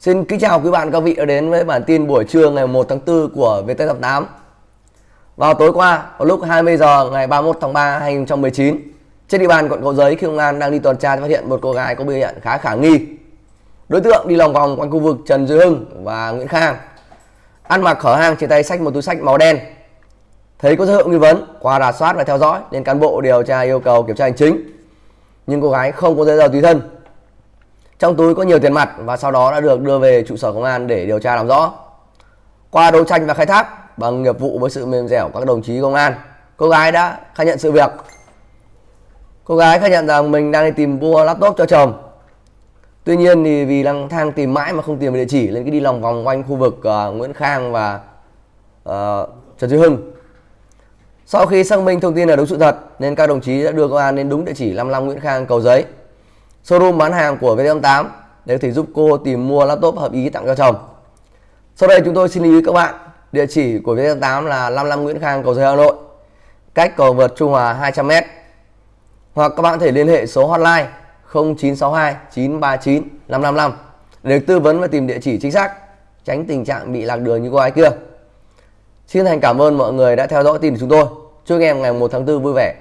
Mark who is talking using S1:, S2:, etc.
S1: Xin kính chào quý bạn các vị đã đến với bản tin buổi trưa ngày 1 tháng 4 của VT88. Vào tối qua, vào lúc 20 giờ ngày 31 tháng 3 2019, trên địa bàn quận Cầu Giấy khi công an đang đi tuần tra thì phát hiện một cô gái có biểu hiện khá khả nghi. Đối tượng đi lòng vòng quanh khu vực Trần Duy Hưng và Nguyễn Khang. Ăn mặc khở hang trên tay sách một túi sách màu đen. Thấy có dấu hiệu nghi vấn, qua rà soát và theo dõi nên cán bộ điều tra yêu cầu kiểm tra hành chính. Nhưng cô gái không có giấy tờ tùy thân trong túi có nhiều tiền mặt và sau đó đã được đưa về trụ sở công an để điều tra làm rõ. Qua đấu tranh và khai thác bằng nghiệp vụ với sự mềm dẻo các đồng chí công an, cô gái đã khai nhận sự việc. Cô gái khai nhận rằng mình đang đi tìm mua laptop cho chồng. Tuy nhiên thì vì lang thang tìm mãi mà không tìm được địa chỉ nên cứ đi lòng vòng quanh khu vực uh, Nguyễn Khang và uh, Trần Duy Hưng. Sau khi xác minh thông tin là đúng sự thật nên các đồng chí đã đưa công an đến đúng địa chỉ 55 Nguyễn Khang Cầu Giấy showroom bán hàng của VT88 để có thể giúp cô tìm mua laptop hợp ý tặng cho chồng. Sau đây chúng tôi xin lưu ý các bạn, địa chỉ của VT88 là 55 Nguyễn Khang, cầu Giấy Hà Nội, cách cầu vượt Trung Hòa 200m. Hoặc các bạn có thể liên hệ số hotline 0962 939 555 để được tư vấn và tìm địa chỉ chính xác, tránh tình trạng bị lạc đường như cô gái kia. Xin thành cảm ơn mọi người đã theo dõi tin của chúng tôi. Chúc anh em ngày 1 tháng 4 vui vẻ.